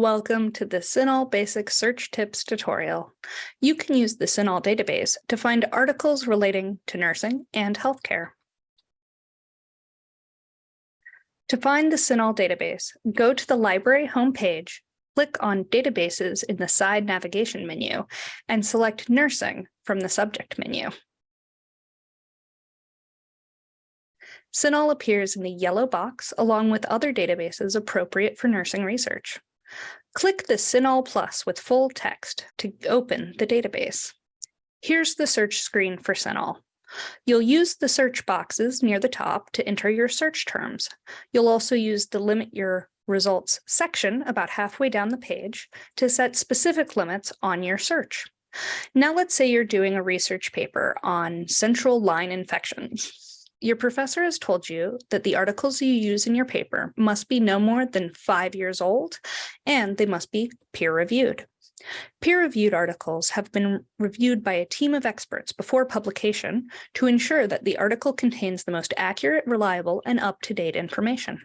Welcome to the CINAHL Basic Search Tips tutorial. You can use the CINAHL database to find articles relating to nursing and healthcare. To find the CINAHL database, go to the library homepage, click on Databases in the side navigation menu, and select Nursing from the subject menu. CINAHL appears in the yellow box along with other databases appropriate for nursing research. Click the CINAHL Plus with full text to open the database. Here's the search screen for CINAHL. You'll use the search boxes near the top to enter your search terms. You'll also use the limit your results section about halfway down the page to set specific limits on your search. Now let's say you're doing a research paper on central line infections. Your professor has told you that the articles you use in your paper must be no more than five years old and they must be peer reviewed. Peer-reviewed articles have been reviewed by a team of experts before publication to ensure that the article contains the most accurate, reliable, and up-to-date information.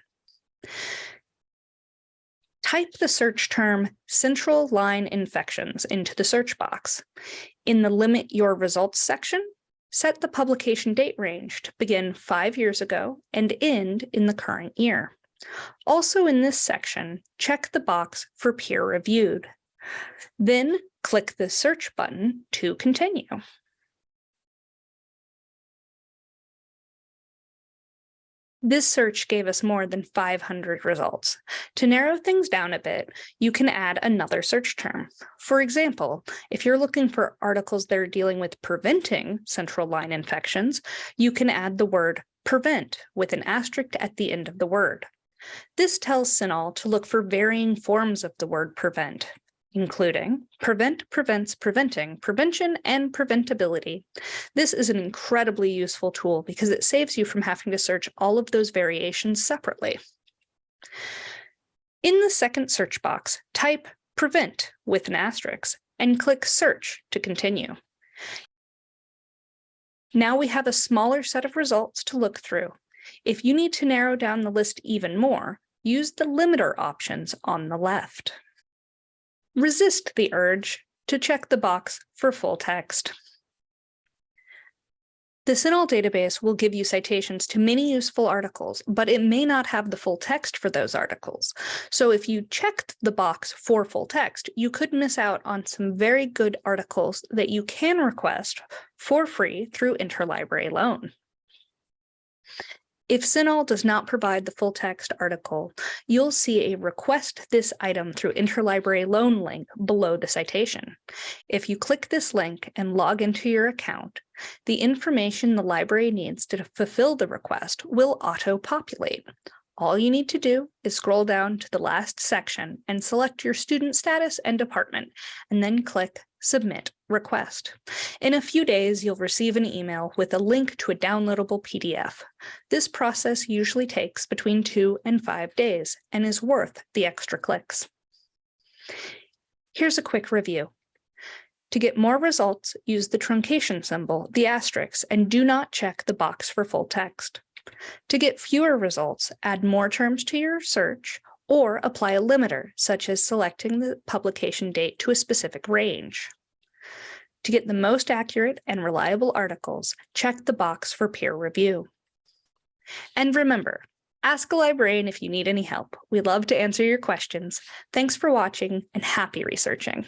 Type the search term central line infections into the search box. In the limit your results section, set the publication date range to begin five years ago and end in the current year. Also in this section, check the box for peer reviewed. Then click the search button to continue. This search gave us more than 500 results. To narrow things down a bit, you can add another search term. For example, if you're looking for articles that are dealing with preventing central line infections, you can add the word prevent with an asterisk at the end of the word. This tells CINAHL to look for varying forms of the word prevent including prevent, prevents, preventing, prevention, and preventability. This is an incredibly useful tool because it saves you from having to search all of those variations separately. In the second search box, type prevent with an asterisk and click search to continue. Now we have a smaller set of results to look through. If you need to narrow down the list even more, use the limiter options on the left resist the urge to check the box for full text. The CINAHL database will give you citations to many useful articles, but it may not have the full text for those articles. So if you checked the box for full text, you could miss out on some very good articles that you can request for free through interlibrary loan. If CINAHL does not provide the full text article, you'll see a request this item through interlibrary loan link below the citation. If you click this link and log into your account, the information the library needs to fulfill the request will auto-populate. All you need to do is scroll down to the last section and select your student status and department, and then click Submit Request. In a few days, you'll receive an email with a link to a downloadable PDF. This process usually takes between two and five days and is worth the extra clicks. Here's a quick review. To get more results, use the truncation symbol, the asterisk, and do not check the box for full text. To get fewer results, add more terms to your search or apply a limiter, such as selecting the publication date to a specific range. To get the most accurate and reliable articles, check the box for peer review. And remember, ask a librarian if you need any help. We love to answer your questions. Thanks for watching and happy researching.